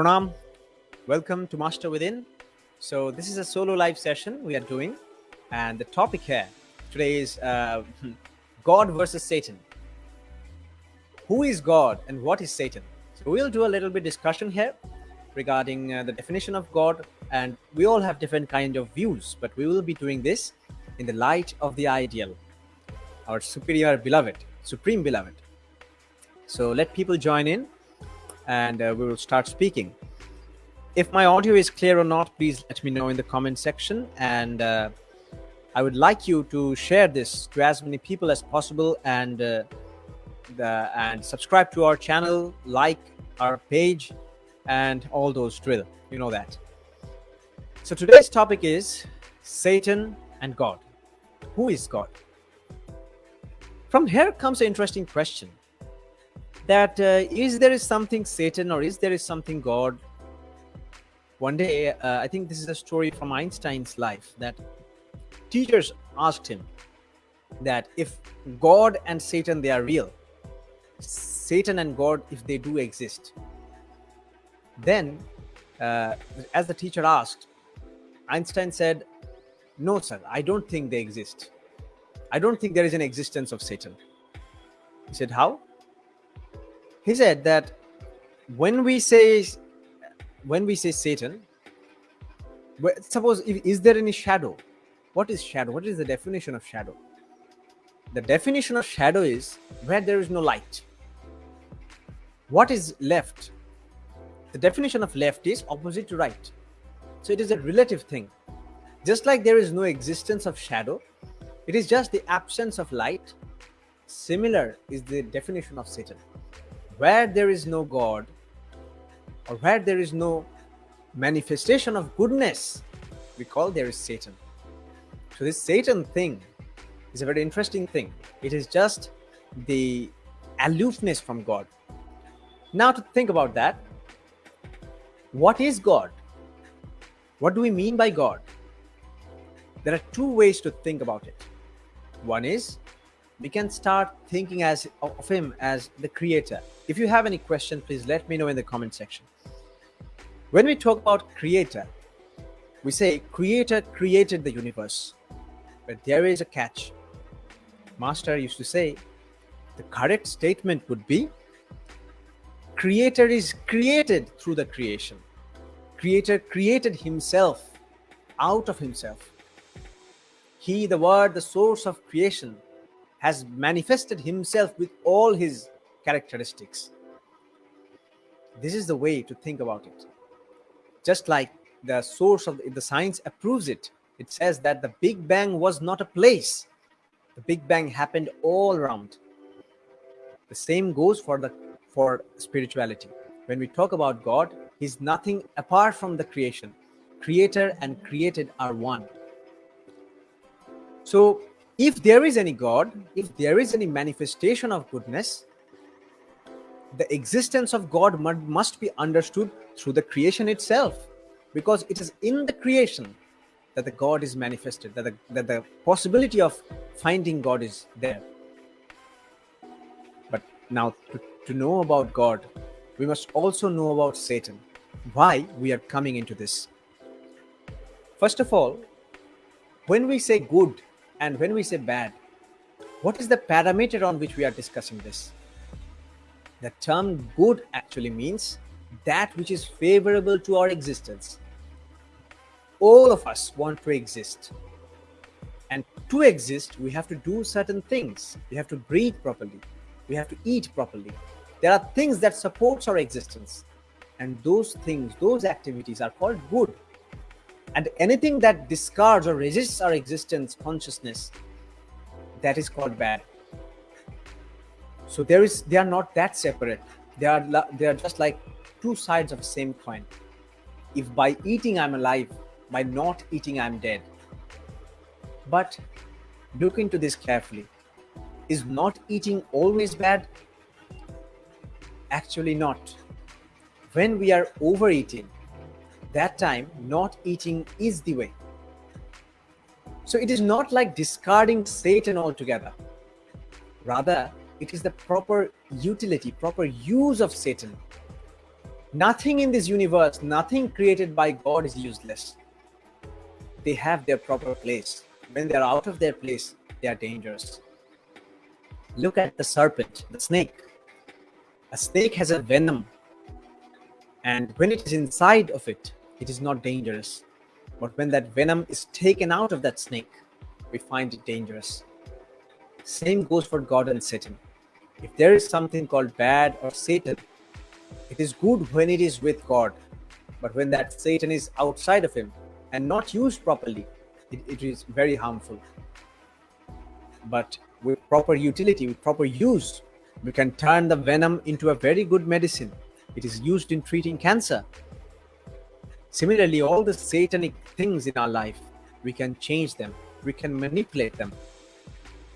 Pranam, welcome to Master Within. So this is a solo live session we are doing, and the topic here today is uh, God versus Satan. Who is God and what is Satan? So we'll do a little bit discussion here regarding uh, the definition of God, and we all have different kind of views, but we will be doing this in the light of the ideal, our superior beloved, supreme beloved. So let people join in and uh, we will start speaking. If my audio is clear or not, please let me know in the comment section. And uh, I would like you to share this to as many people as possible and uh, the, and subscribe to our channel, like our page, and all those drill. You know that. So today's topic is Satan and God. Who is God? From here comes an interesting question that uh, is there is something Satan or is there is something God? One day, uh, I think this is a story from Einstein's life that teachers asked him that if God and Satan they are real, Satan and God if they do exist, then uh, as the teacher asked, Einstein said, "No, sir, I don't think they exist. I don't think there is an existence of Satan." He said, "How?" He said that when we say when we say satan suppose is there any shadow? What is shadow? What is the definition of shadow? The definition of shadow is where there is no light. What is left? The definition of left is opposite to right. So it is a relative thing. Just like there is no existence of shadow it is just the absence of light. Similar is the definition of satan where there is no God or where there is no manifestation of goodness, we call there is Satan. So this Satan thing is a very interesting thing. It is just the aloofness from God. Now to think about that, what is God? What do we mean by God? There are two ways to think about it. One is we can start thinking as of him as the creator. If you have any question please let me know in the comment section. When we talk about creator we say creator created the universe. But there is a catch. Master used to say the correct statement would be creator is created through the creation. Creator created himself out of himself. He the word the source of creation has manifested himself with all his characteristics. This is the way to think about it. Just like the source of the, science approves it, it says that the Big Bang was not a place. The Big Bang happened all around. The same goes for the for spirituality. When we talk about God, He's nothing apart from the creation. Creator and created are one. So if there is any God, if there is any manifestation of goodness, the existence of God must be understood through the creation itself, because it is in the creation that the God is manifested, that the, that the possibility of finding God is there. But now, to, to know about God, we must also know about Satan. Why we are coming into this? First of all, when we say good, and when we say bad, what is the parameter on which we are discussing this? The term good actually means that which is favorable to our existence. All of us want to exist. And to exist, we have to do certain things. We have to breathe properly. We have to eat properly. There are things that supports our existence. And those things, those activities are called good and anything that discards or resists our existence consciousness that is called bad. So there is they are not that separate. They are they are just like two sides of the same coin. If by eating i'm alive by not eating i'm dead. But look into this carefully. Is not eating always bad? Actually not. When we are overeating that time not eating is the way. So it is not like discarding Satan altogether. Rather, it is the proper utility, proper use of Satan Nothing in this universe, nothing created by God is useless. They have their proper place. When they're out of their place, they are dangerous. Look at the serpent, the snake. A snake has a venom, and when it is inside of it, it is not dangerous. But when that venom is taken out of that snake, we find it dangerous. Same goes for God and Satan. If there is something called bad or Satan, it is good when it is with God. But when that Satan is outside of him and not used properly, it, it is very harmful. But with proper utility, with proper use, we can turn the venom into a very good medicine. It is used in treating cancer. Similarly, all the satanic things in our life, we can change them, we can manipulate them,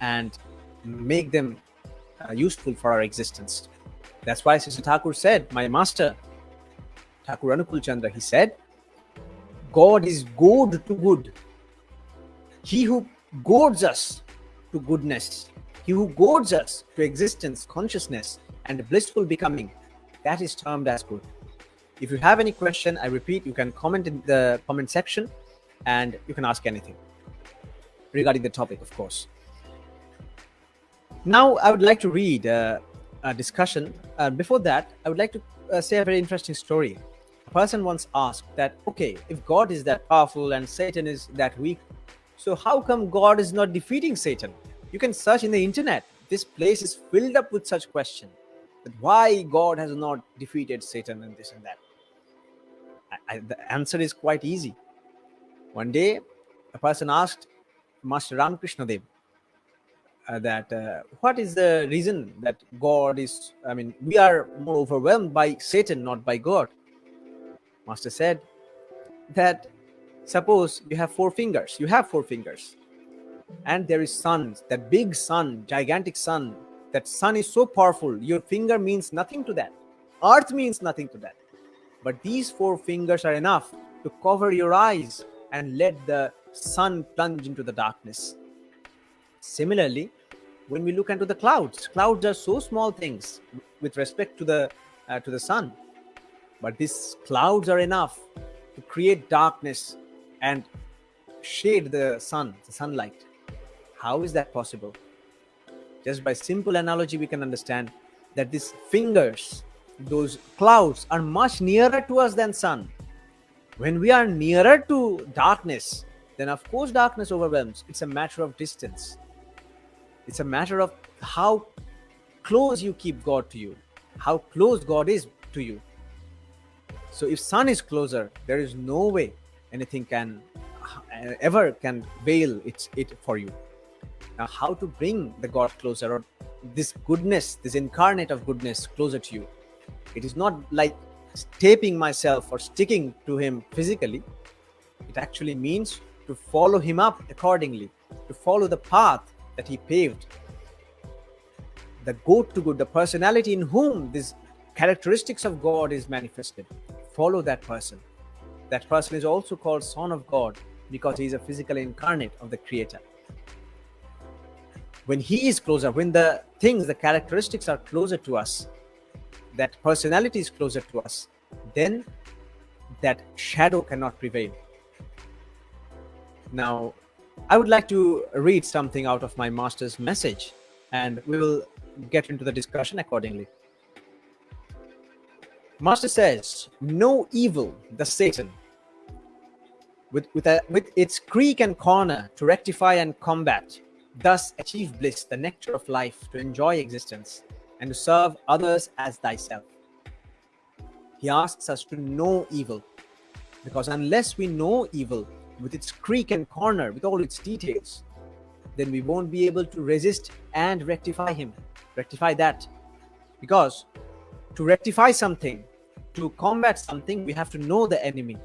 and make them uh, useful for our existence. That's why Sri Thakur said, my master, Thakur Anukul Chandra, he said, God is good to good. He who goads us to goodness, he who goads us to existence, consciousness, and blissful becoming, that is termed as good. If you have any question, I repeat, you can comment in the comment section and you can ask anything regarding the topic, of course. Now, I would like to read uh, a discussion. Uh, before that, I would like to uh, say a very interesting story. A person once asked that, okay, if God is that powerful and Satan is that weak, so how come God is not defeating Satan? You can search in the internet. This place is filled up with such questions. That why God has not defeated Satan and this and that. I, the answer is quite easy. One day, a person asked Master Ramakrishna Dev, uh, that uh, what is the reason that God is, I mean, we are more overwhelmed by Satan, not by God. Master said that suppose you have four fingers, you have four fingers, and there is sun, that big sun, gigantic sun, that sun is so powerful, your finger means nothing to that. Earth means nothing to that. But these four fingers are enough to cover your eyes and let the sun plunge into the darkness. Similarly, when we look into the clouds, clouds are so small things with respect to the uh, to the sun, but these clouds are enough to create darkness and shade the sun, the sunlight. How is that possible? Just by simple analogy, we can understand that these fingers, those clouds, are much nearer to us than sun. When we are nearer to darkness, then of course darkness overwhelms. It's a matter of distance. It's a matter of how close you keep God to you, how close God is to you. So if sun is closer, there is no way anything can uh, ever can veil it, it for you. Now, how to bring the God closer or this goodness, this incarnate of goodness closer to you? It is not like taping myself or sticking to him physically. It actually means to follow him up accordingly, to follow the path that he paved. The good to good, the personality in whom these characteristics of God is manifested. Follow that person. That person is also called Son of God because he is a physical incarnate of the Creator. When he is closer, when the things, the characteristics are closer to us, that personality is closer to us, then that shadow cannot prevail. Now, I would like to read something out of my master's message and we will get into the discussion accordingly. Master says, no evil, the Satan, with, with, a, with its creak and corner to rectify and combat, thus achieve bliss, the nectar of life, to enjoy existence, and to serve others as thyself. He asks us to know evil, because unless we know evil, with its creak and corner, with all its details, then we won't be able to resist and rectify him, rectify that. Because to rectify something, to combat something, we have to know the enemy.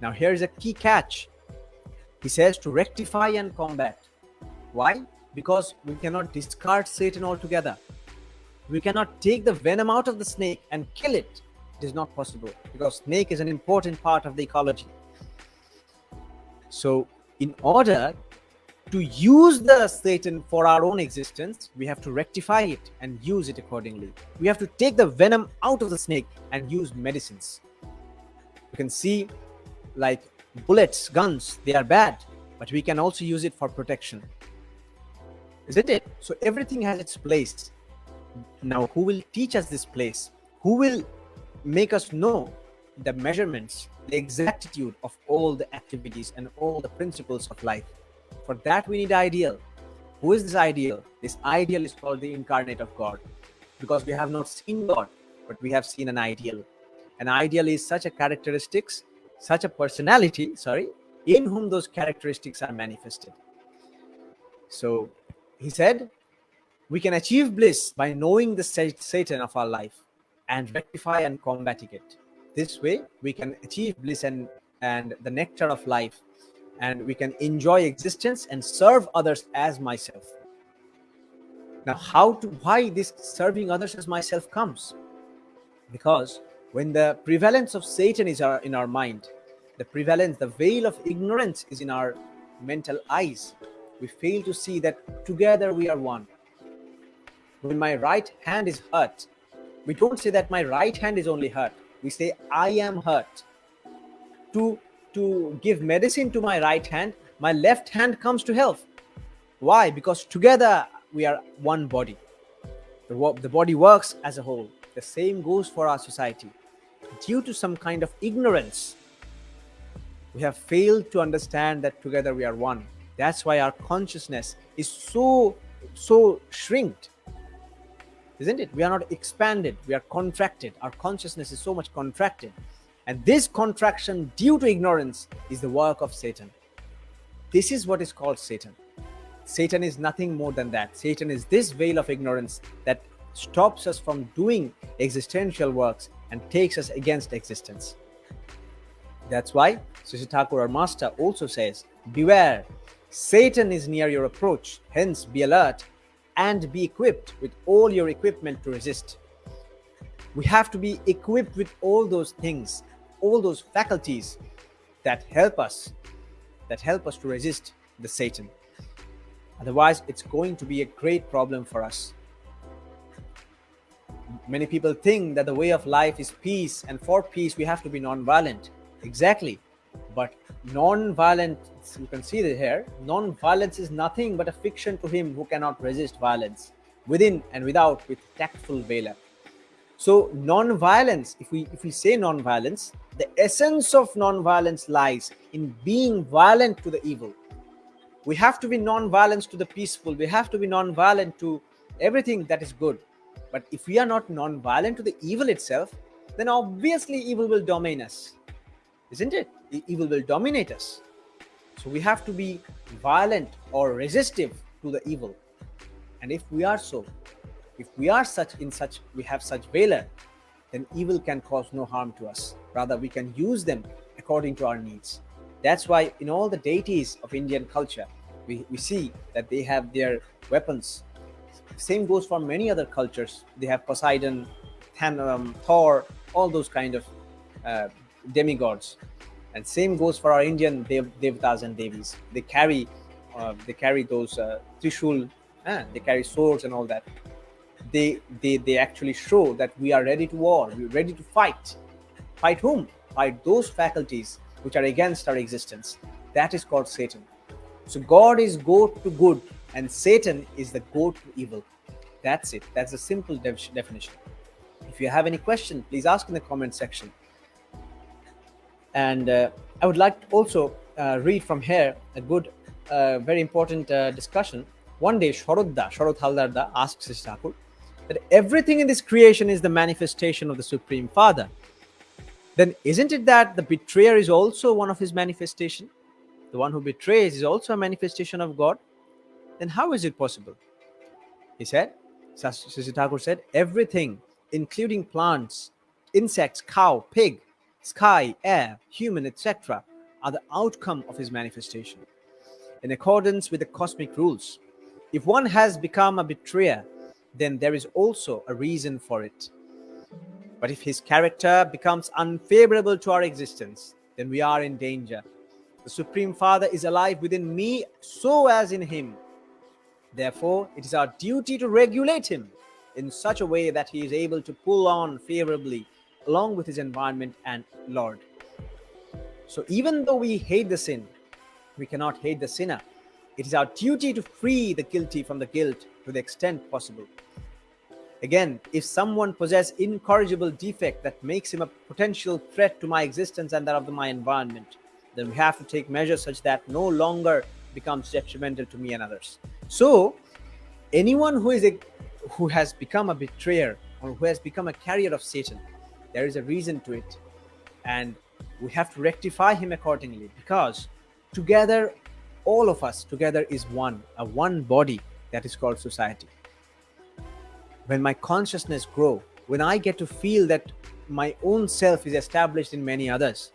Now, here is a key catch. He says to rectify and combat. Why? Because we cannot discard Satan altogether. We cannot take the venom out of the snake and kill it. It is not possible because snake is an important part of the ecology. So in order to use the Satan for our own existence, we have to rectify it and use it accordingly. We have to take the venom out of the snake and use medicines. You can see like bullets, guns, they are bad, but we can also use it for protection. Isn't it? So everything has its place. Now, who will teach us this place? Who will make us know the measurements, the exactitude of all the activities and all the principles of life? For that, we need ideal. Who is this ideal? This ideal is called the incarnate of God because we have not seen God, but we have seen an ideal. An ideal is such a characteristics, such a personality, sorry, in whom those characteristics are manifested. So he said, we can achieve bliss by knowing the Satan of our life and rectify and combating it. This way, we can achieve bliss and, and the nectar of life and we can enjoy existence and serve others as myself. Now, how to why this serving others as myself comes? Because when the prevalence of Satan is our, in our mind, the prevalence, the veil of ignorance is in our mental eyes, we fail to see that together we are one. When my right hand is hurt, we don't say that my right hand is only hurt. We say, I am hurt. To to give medicine to my right hand, my left hand comes to help. Why? Because together we are one body. The, the body works as a whole. The same goes for our society. Due to some kind of ignorance, we have failed to understand that together we are one. That's why our consciousness is so, so shrinked. Isn't it? We are not expanded, we are contracted. Our consciousness is so much contracted and this contraction due to ignorance is the work of Satan. This is what is called Satan. Satan is nothing more than that. Satan is this veil of ignorance that stops us from doing existential works and takes us against existence. That's why Sri Thakur, our master, also says, Beware, Satan is near your approach, hence be alert and be equipped with all your equipment to resist. We have to be equipped with all those things all those faculties that help us, that help us to resist the Satan. Otherwise, it's going to be a great problem for us. Many people think that the way of life is peace, and for peace, we have to be non-violent. Exactly. But non-violence, you can see here, non-violence is nothing but a fiction to him who cannot resist violence, within and without, with tactful valor. So non-violence, if we if we say non-violence, the essence of non-violence lies in being violent to the evil. We have to be non-violent to the peaceful. We have to be non-violent to everything that is good. But if we are not non-violent to the evil itself, then obviously evil will dominate us. Isn't it? Evil will dominate us. So we have to be violent or resistive to the evil. And if we are so, if we are such in such, we have such valor, then evil can cause no harm to us. Rather, we can use them according to our needs. That's why in all the deities of Indian culture, we, we see that they have their weapons. Same goes for many other cultures. They have Poseidon, Thor, all those kind of uh, demigods. And same goes for our Indian dev devtas and devis. They carry, uh, they carry those uh, trishul, uh, they carry swords and all that. They they they actually show that we are ready to war we're ready to fight. Fight whom? Fight those faculties which are against our existence. That is called satan. So god is goat to good and satan is the goat to evil. That's it. That's a simple definition. If you have any question please ask in the comment section and uh, i would like to also uh, read from here a good uh, very important discussion one day Sharad Haldarda asks his Thakur, that everything in this creation is the manifestation of the Supreme Father, then isn't it that the betrayer is also one of his manifestation? The one who betrays is also a manifestation of God? Then how is it possible? He said, Sri Thakur said, everything, including plants, insects, cow, pig, sky, air, human, etc., are the outcome of his manifestation. In accordance with the cosmic rules, if one has become a betrayer, then there is also a reason for it. But if his character becomes unfavorable to our existence, then we are in danger. The Supreme Father is alive within me, so as in him. Therefore, it is our duty to regulate him in such a way that he is able to pull on favorably along with his environment and Lord. So, even though we hate the sin, we cannot hate the sinner. It is our duty to free the guilty from the guilt to the extent possible. Again, if someone possesses incorrigible defect that makes him a potential threat to my existence and that of my environment, then we have to take measures such that no longer becomes detrimental to me and others. So, anyone who is a who has become a betrayer or who has become a carrier of Satan, there is a reason to it, and we have to rectify him accordingly because together, all of us together is one, a one body that is called society. When my consciousness grow, when I get to feel that my own self is established in many others,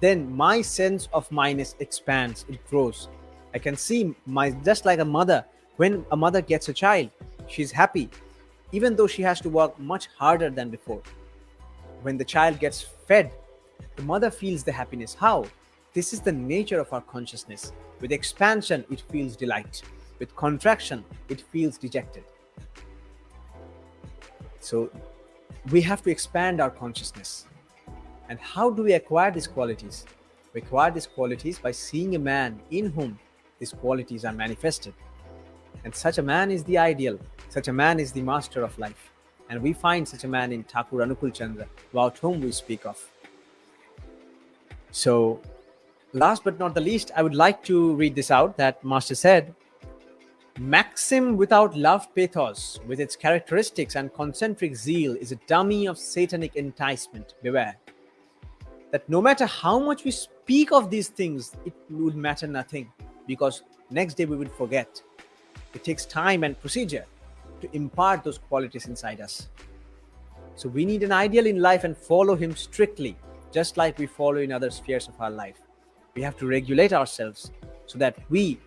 then my sense of minus expands, it grows. I can see my just like a mother, when a mother gets a child, she's happy, even though she has to work much harder than before. When the child gets fed, the mother feels the happiness. How? This is the nature of our consciousness. With expansion, it feels delight. With contraction, it feels dejected. So we have to expand our consciousness. And how do we acquire these qualities? We acquire these qualities by seeing a man in whom these qualities are manifested. And such a man is the ideal. Such a man is the master of life. And we find such a man in Thakur Anukul Chandra, about whom we speak of. So, last but not the least, I would like to read this out that Master said Maxim without love pathos, with its characteristics and concentric zeal, is a dummy of satanic enticement. Beware that no matter how much we speak of these things, it would matter nothing because next day we will forget. It takes time and procedure to impart those qualities inside us. So we need an ideal in life and follow him strictly, just like we follow in other spheres of our life. We have to regulate ourselves so that we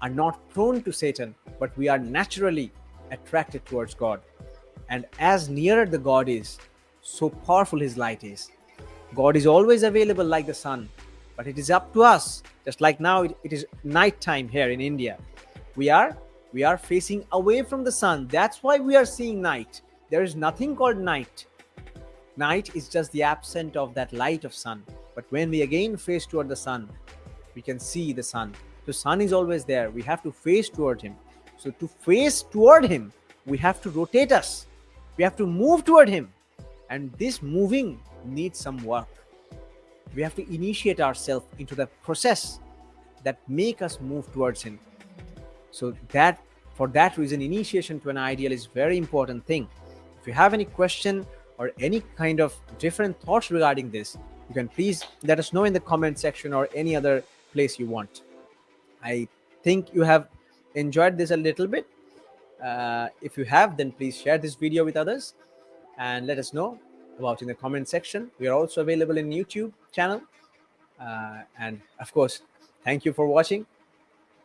are not prone to Satan, but we are naturally attracted towards God. And as nearer the God is, so powerful his light is. God is always available like the sun, but it is up to us. Just like now, it, it is night time here in India. We are we are facing away from the sun. That's why we are seeing night. There is nothing called night. Night is just the absence of that light of sun. But when we again face toward the sun, we can see the sun. The sun is always there. We have to face toward him. So to face toward him, we have to rotate us. We have to move toward him. And this moving needs some work. We have to initiate ourselves into the process that make us move towards him. So that for that reason, initiation to an ideal is very important thing. If you have any question or any kind of different thoughts regarding this, you can please let us know in the comment section or any other place you want. I think you have enjoyed this a little bit. Uh, if you have, then please share this video with others and let us know about in the comment section. We are also available in YouTube channel. Uh, and of course, thank you for watching.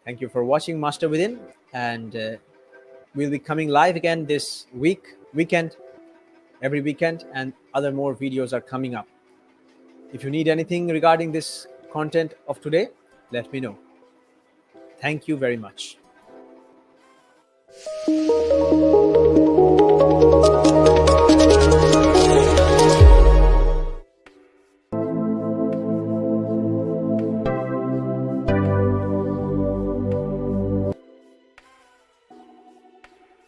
Thank you for watching Master Within, and uh, we'll be coming live again this week, weekend, every weekend, and other more videos are coming up. If you need anything regarding this content of today, let me know. Thank you very much.